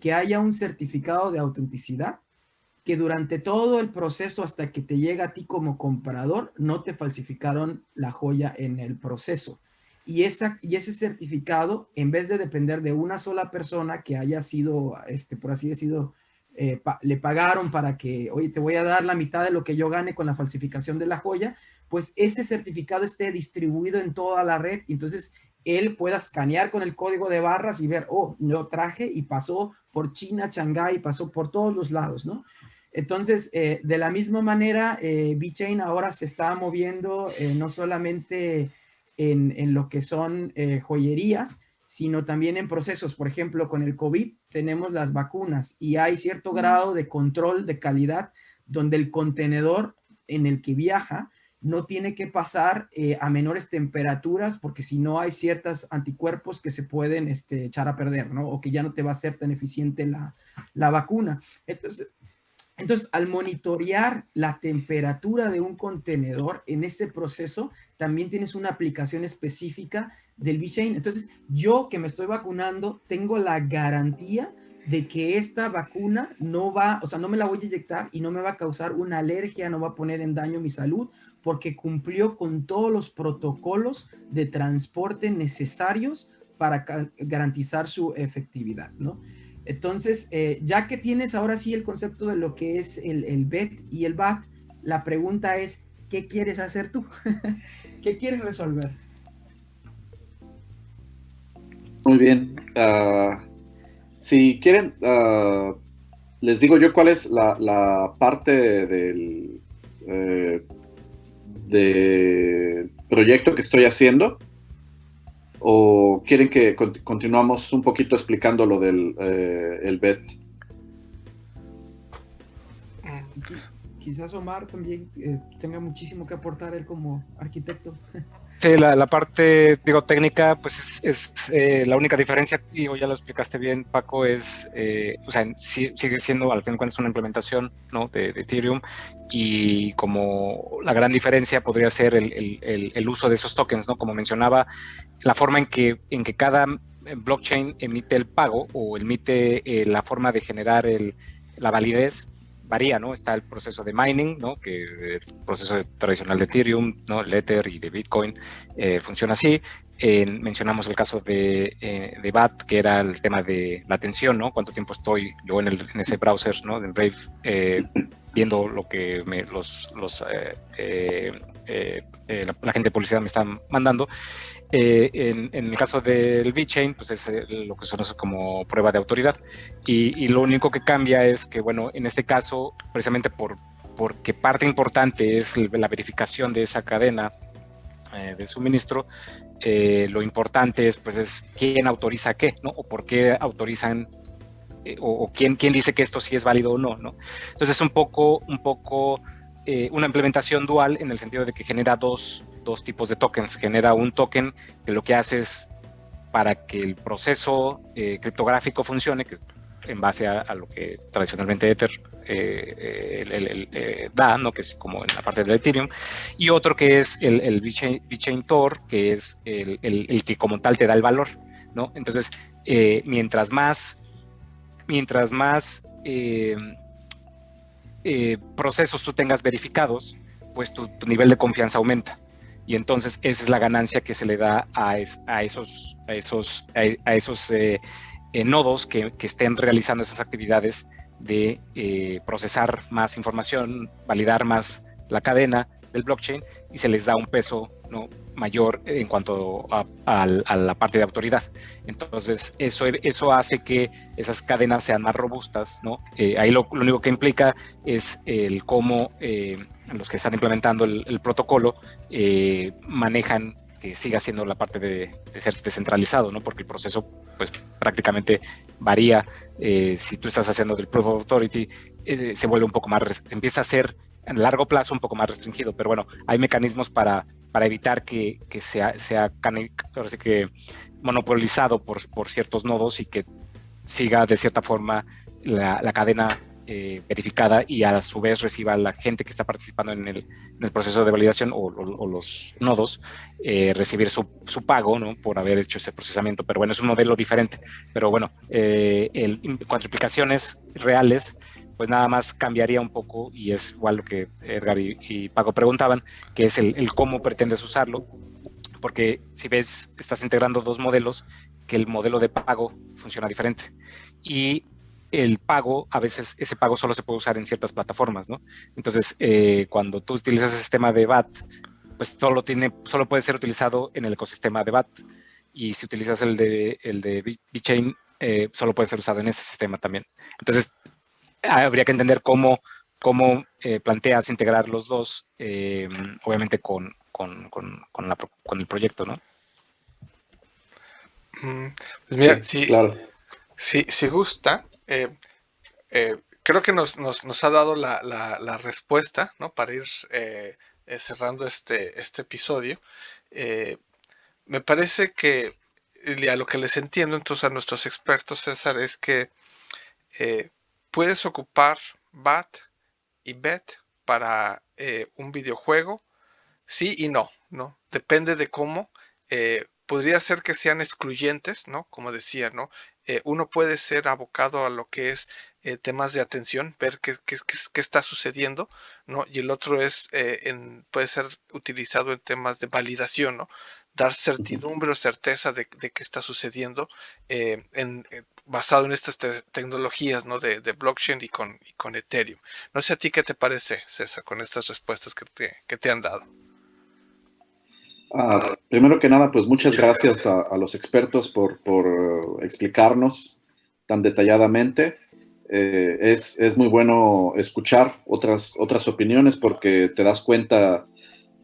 que haya un certificado de autenticidad que durante todo el proceso hasta que te llega a ti como comprador no te falsificaron la joya en el proceso. Y, esa, y ese certificado, en vez de depender de una sola persona que haya sido, este, por así decirlo, eh, le pagaron para que, oye, te voy a dar la mitad de lo que yo gane con la falsificación de la joya, pues ese certificado esté distribuido en toda la red. Entonces él pueda escanear con el código de barras y ver, oh, yo traje y pasó por China, Shanghái, pasó por todos los lados, ¿no? Entonces, eh, de la misma manera, eh, VeChain ahora se está moviendo eh, no solamente en, en, lo que son eh, joyerías, sino también en procesos. Por ejemplo, con el COVID tenemos las vacunas y hay cierto grado de control de calidad donde el contenedor en el que viaja no tiene que pasar eh, a menores temperaturas porque si no hay ciertos anticuerpos que se pueden este, echar a perder, ¿no? O que ya no te va a ser tan eficiente la, la vacuna. Entonces, entonces, al monitorear la temperatura de un contenedor en ese proceso, también tienes una aplicación específica del VeChain. Entonces, yo que me estoy vacunando, tengo la garantía de que esta vacuna no va, o sea, no me la voy a inyectar y no me va a causar una alergia, no va a poner en daño mi salud, porque cumplió con todos los protocolos de transporte necesarios para garantizar su efectividad, ¿no? Entonces, eh, ya que tienes ahora sí el concepto de lo que es el, el BET y el BAT, la pregunta es, ¿qué quieres hacer tú? *laughs* ¿Qué quieres resolver? Muy bien. Uh, si quieren, uh, les digo yo cuál es la, la parte del eh, de proyecto que estoy haciendo. ¿O quieren que continuamos un poquito explicando lo del eh, el BET? Quizás Omar también eh, tenga muchísimo que aportar él como arquitecto. *laughs* Sí, la, parte, digo, técnica, pues es, es eh, la única diferencia, y ya lo explicaste bien, Paco, es, eh, o sea, sí, sigue siendo al fin de cuentas una implementación ¿no? de, Ethereum y como la gran diferencia podría ser el, el, uso de esos tokens, ¿no? Como mencionaba, la forma en que, en que cada blockchain emite el pago o emite eh, la forma de generar el, la validez varía, ¿no? Está el proceso de mining, ¿no? Que el proceso tradicional de Ethereum, ¿no? El Ether y de Bitcoin eh, funciona así. Eh, mencionamos el caso de, eh, de, BAT, que era el tema de la atención, ¿no? Cuánto tiempo estoy yo en, el, ese browser, ¿no? En Brave, eh, viendo lo que me, los, los la, la, gente de publicidad me están mandando. Eh, en, en, el caso del VeChain, pues es eh, lo que se conoce como prueba de autoridad. Y, y, lo único que cambia es que, bueno, en este caso, precisamente por, porque parte importante es la verificación de esa cadena eh, de suministro, eh, lo importante es, pues, es quién autoriza qué, ¿no? O por qué autorizan eh, o, o, quién, quién dice que esto sí es válido o no, ¿no? Entonces es un poco, un poco una implementación dual en el sentido de que genera dos, dos, tipos de tokens. Genera un token que lo que hace es para que el proceso eh, criptográfico funcione, que en base a, lo que tradicionalmente Ether eh, el, da, ¿no? que es como en la parte de Ethereum, y otro que es el, VeChain Tor, que es el, que como tal te da el valor. ¿no? Entonces, mientras más, mientras más eh, procesos tú tengas verificados, pues tu, nivel de confianza aumenta. Y entonces esa es la ganancia que se le da a, es, a esos, a esos, a esos eh, eh, nodos que, que, estén realizando esas actividades de eh, procesar más información, validar más la cadena del blockchain y se les da un peso ¿no? mayor en cuanto a, a, a, la parte de autoridad. Entonces, eso, eso hace que esas cadenas sean más robustas, ¿no? Eh, ahí lo, lo, único que implica es el cómo eh, los que están implementando el, el protocolo eh, manejan que siga siendo la parte de, de, ser descentralizado, ¿no? Porque el proceso, pues, prácticamente varía. Eh, si tú estás haciendo del Proof of Authority, eh, se vuelve un poco más, se empieza a hacer en largo plazo un poco más restringido, pero bueno, hay mecanismos para, para evitar que, que sea, sea que monopolizado por, por, ciertos nodos y que siga de cierta forma la, la cadena eh, verificada y a su vez reciba la gente que está participando en el, en el proceso de validación o, los nodos eh, recibir su, su, pago ¿no? por haber hecho ese procesamiento. Pero bueno, es un modelo diferente. Pero bueno, eh, el, a implicaciones reales, pues nada más cambiaría un poco y es igual lo que Edgar y, y Paco preguntaban, que es el, cómo pretendes usarlo, porque si ves, estás integrando dos modelos, que el modelo de pago funciona diferente y el pago, a veces ese pago solo se puede usar en ciertas plataformas, ¿no? Entonces, eh, cuando tú utilizas el sistema de BAT, pues solo, tiene, solo puede ser utilizado en el ecosistema de BAT. Y si utilizas el de, el de VeChain, eh, solo puede ser usado en ese sistema también. Entonces, habría que entender cómo, cómo eh, planteas integrar los dos, eh, obviamente con, con, con, con, el proyecto, ¿no? Mm, pues mira, sí, claro. si, si, gusta, creo que nos, nos, nos, ha dado la, la, la respuesta, ¿no? Para ir cerrando este, este episodio. me parece que a lo que les entiendo entonces a nuestros expertos, César, es que eh, puedes ocupar BAT y BET para eh, un videojuego, sí y no, ¿no? Depende de cómo. Eh, podría ser que sean excluyentes, ¿no? Como decía, ¿no? uno puede ser abocado a lo que es temas de atención, ver qué, qué, qué, está sucediendo, ¿no? Y el otro es, en, puede ser utilizado en temas de validación, ¿no? Dar certidumbre o certeza de, de qué está sucediendo eh, en, eh, basado en estas tecnologías ¿no? de, de, blockchain y con, y con Ethereum. No sé a ti qué te parece, César, con estas respuestas que te, que te han dado. Ah, primero que nada, pues muchas gracias a, a los expertos por, por uh, explicarnos tan detalladamente. Eh, es, es, muy bueno escuchar otras, otras opiniones porque te das cuenta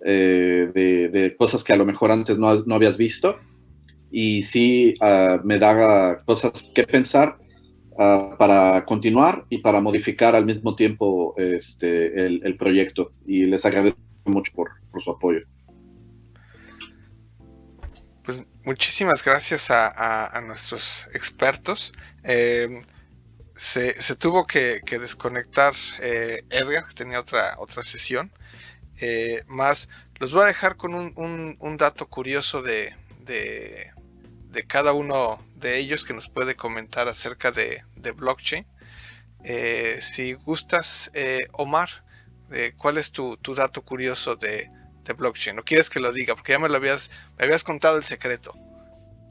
eh, de, cosas que a lo mejor antes no, no habías visto. Y sí uh, me da cosas que pensar uh, para continuar y para modificar al mismo tiempo este, el, el proyecto. Y les agradezco mucho por, por su apoyo. Pues muchísimas gracias a, a, nuestros expertos. Eh, se, se, tuvo que, que desconectar eh, Edgar, que tenía otra, otra sesión. Eh, más, los voy a dejar con un, un, dato curioso de, de, cada uno de ellos que nos puede comentar acerca de, de blockchain. Eh, si gustas, eh, Omar, ¿cuál es tu, tu dato curioso de, de, blockchain? ¿No quieres que lo diga? Porque ya me lo habías, me habías contado el secreto.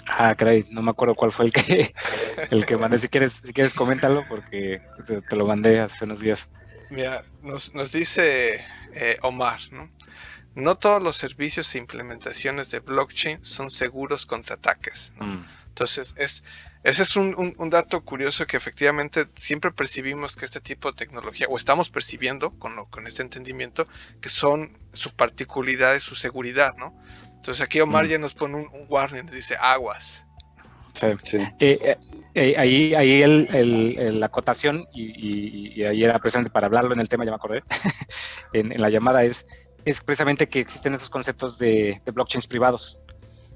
Ah, caray, no me acuerdo cuál fue el que, *laughs* el que mandé. Si quieres, si quieres, coméntalo porque te lo mandé hace unos días. Mira, nos, nos dice eh, Omar, ¿no? No todos los servicios e implementaciones de blockchain son seguros contra ataques. Mm. Entonces, es, ese es un, un, dato curioso que efectivamente siempre percibimos que este tipo de tecnología, o estamos percibiendo con, con este entendimiento, que son su particularidad y su seguridad, ¿no? Entonces aquí Omar mm. ya nos pone un, un warning, nos dice aguas. Sí. Eh, eh, eh, ahí ahí el, la acotación, y, ahí era presente para hablarlo en el tema, ya me acordé, *laughs* en, la llamada, es, es precisamente que existen esos conceptos de, blockchains privados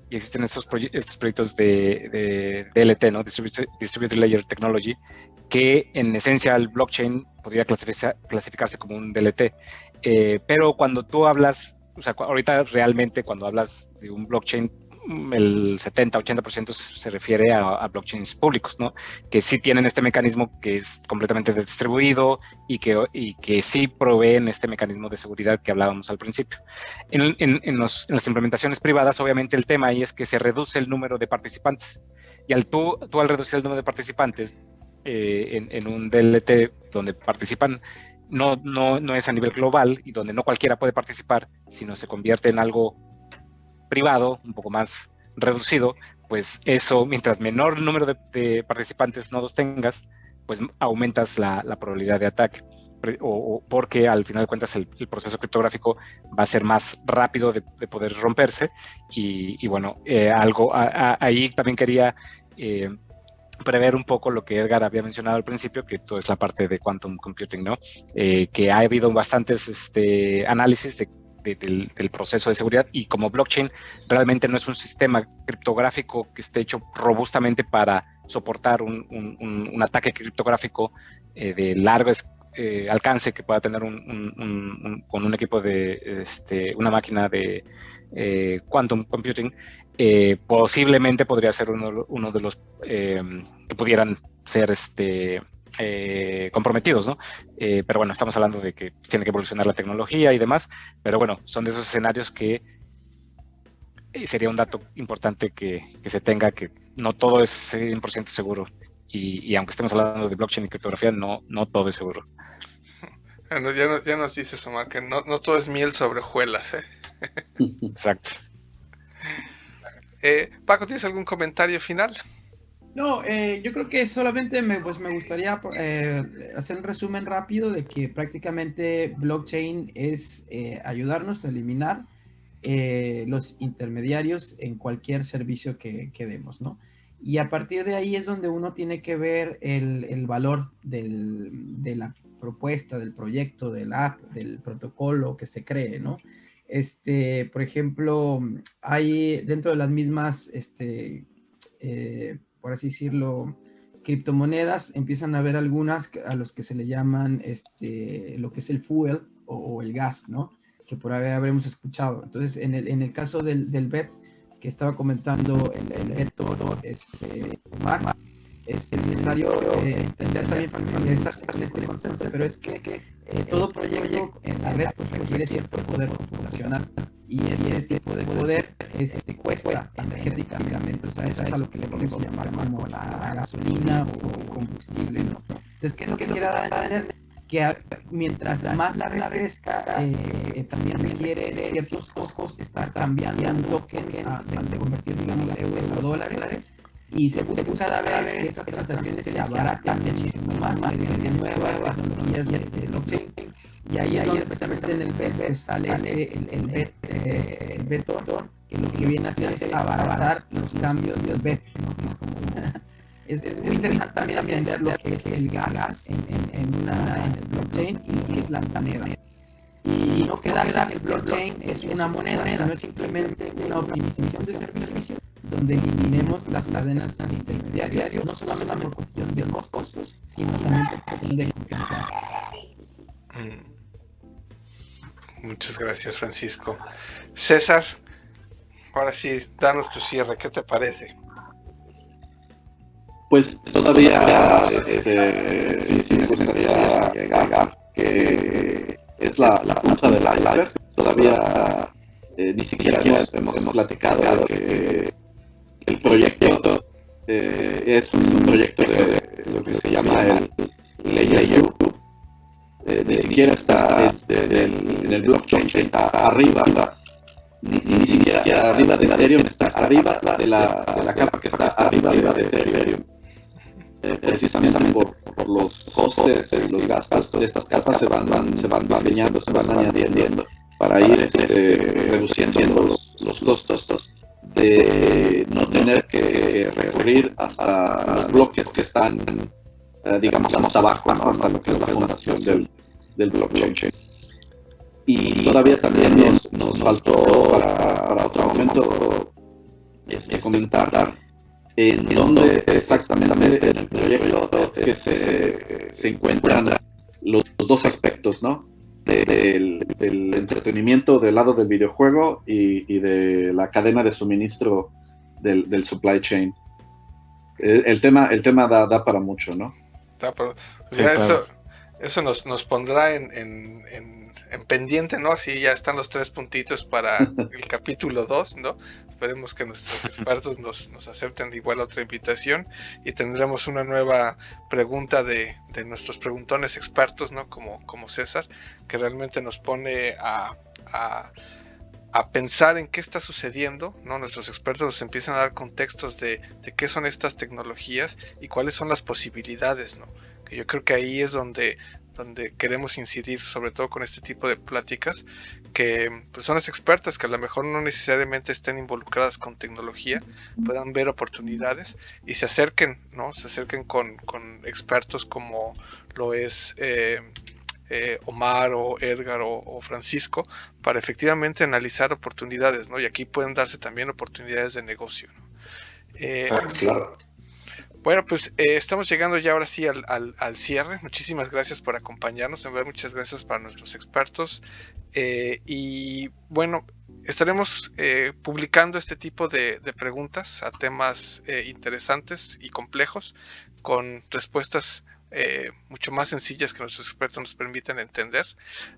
y existen estos, estos proyectos de, DLT, ¿no? Distributed, Layer Technology, que en esencia el blockchain podría clasificarse como un DLT. pero cuando tú hablas, o sea, ahorita realmente cuando hablas de un blockchain el 70-80% se refiere a, blockchains públicos, ¿no? Que sí tienen este mecanismo que es completamente distribuido y que, y que sí proveen este mecanismo de seguridad que hablábamos al principio. En, en, las implementaciones privadas, obviamente el tema ahí es que se reduce el número de participantes. Y al tú, tú al reducir el número de participantes eh, en, un DLT donde participan no, no, no es a nivel global y donde no cualquiera puede participar, sino se convierte en algo privado, un poco más reducido, pues eso, mientras menor número de, participantes nodos tengas, pues aumentas la, probabilidad de ataque. O, porque al final de cuentas el, proceso criptográfico va a ser más rápido de, poder romperse y, bueno, eh, algo ahí también quería eh, prever un poco lo que Edgar había mencionado al principio, que todo es la parte de quantum computing, ¿no? Eh, que ha habido bastantes este, análisis de del, proceso de seguridad y como blockchain realmente no es un sistema criptográfico que esté hecho robustamente para soportar un, un, ataque criptográfico eh, de largo eh, alcance que pueda tener con un equipo de este, una máquina de eh, quantum computing, posiblemente podría ser uno, uno de los que pudieran ser este, eh, comprometidos, ¿no? Eh, pero bueno, estamos hablando de que tiene que evolucionar la tecnología y demás, pero bueno, son de esos escenarios que eh, sería un dato importante que, se tenga, que no todo es 100% seguro. Y, aunque estemos hablando de blockchain y criptografía, no, no todo es seguro. *laughs* Bueno, ya, nos dices, Omar, que no, todo es miel sobre hojuelas, ¿eh? *laughs* Exacto. Eh, Paco, ¿tienes algún comentario final? No, eh, yo creo que solamente me, pues me gustaría eh, hacer un resumen rápido de que prácticamente blockchain es ayudarnos a eliminar los intermediarios en cualquier servicio que, demos, ¿no? Y a partir de ahí es donde uno tiene que ver el, el valor del, de la propuesta, del proyecto, del app, del protocolo que se cree, ¿no? Este, por ejemplo, hay dentro de las mismas, este, eh, por así decirlo, criptomonedas, empiezan a haber algunas a los que se le llaman este, lo que es el fuel o, el gas, ¿no? Que por ahí habremos escuchado. Entonces, en el, en el caso del, del BEP, que estaba comentando el, el Beto, este, es necesario eh, entender también familiarizarse con este concepto, pero es que eh, todo proyecto en la red pues, requiere cierto poder computacional y ese tipo de poder este, cuesta energéticamente, o sea, eso es a lo que le podemos llamar como la, gasolina o combustible, ¿no? Entonces, ¿qué es lo que quiere entender? Que mientras más la red crezca, eh, también requiere ciertos costos, está cambiando token de convertir, digamos, euros a dólares, y se busca cada vez que estas transacciones se abaraten muchísimo más mediante nuevas tecnologías de, de blockchain. Y ahí es donde precisamente en el BET sale este, el, el, BET, que lo que viene a hacer es abaratar los cambios del BET. Es, como *laughs* es, es, muy interesante también aprender lo que es el gas en, en, en, una, blockchain y lo que es la moneda. Y no quedarse que el blockchain es una moneda, sino simplemente una optimización de servicio donde eliminemos las cadenas intermediarias, no solamente por cuestión de costos, sino también por cuestión de confianza. Mm. Muchas gracias, Francisco. César, ahora sí, danos tu cierre, ¿qué te parece? Pues todavía este, sí, sí me gustaría agregar que es la, la punta del iceberg. Todavía eh, ni siquiera hemos, hemos, platicado que el proyecto eh, es un proyecto de lo que se llama el Layer. Eh, ni siquiera está en el, blockchain, está arriba, ni, ni, siquiera arriba de Ethereum, está arriba de la, de la capa que está arriba, arriba de Ethereum. Eh, precisamente por, por, los costes, los gastos de estas capas se van, van, se van diseñando, se van añadiendo para ir este, reduciendo los, los costos de no tener que recurrir hasta los bloques que están, eh, digamos, más abajo, ¿no? hasta lo que es la fundación del, del blockchain. Y todavía también nos, nos faltó para, para, otro momento este, comentar en dónde exactamente en el proyecto es que se, se encuentran los, los dos aspectos, ¿no? del, entretenimiento del lado del videojuego y, de la cadena de suministro del, supply chain. El, tema, el tema da, para mucho, ¿no? eso, eso nos, nos pondrá en, en pendiente, ¿no? Así ya están los tres puntitos para *laughs* el capítulo 2, ¿no? Esperemos que nuestros expertos nos, nos acepten igual otra invitación y tendremos una nueva pregunta de, de nuestros preguntones expertos, ¿no? Como, como César, que realmente nos pone a, a, a pensar en qué está sucediendo, ¿no? Nuestros expertos nos empiezan a dar contextos de, de qué son estas tecnologías y cuáles son las posibilidades, ¿no? Yo creo que ahí es donde donde queremos incidir sobre todo con este tipo de pláticas, que personas pues, expertas que a lo mejor no necesariamente estén involucradas con tecnología, puedan ver oportunidades y se acerquen, ¿no? Se acerquen con, expertos como lo es eh, eh, Omar o Edgar o, Francisco, para efectivamente analizar oportunidades, ¿no? Y aquí pueden darse también oportunidades de negocio, eh, ah, claro. Bueno, pues eh, estamos llegando ya ahora sí al, cierre. Muchísimas gracias por acompañarnos. En verdad, muchas gracias para nuestros expertos. Eh, y bueno, estaremos eh, publicando este tipo de, preguntas a temas interesantes y complejos con respuestas mucho más sencillas que nuestros expertos nos permiten entender.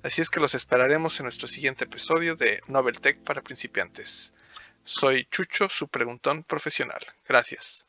Así es que los esperaremos en nuestro siguiente episodio de Novel Tech para principiantes. Soy Chucho, su preguntón profesional. Gracias.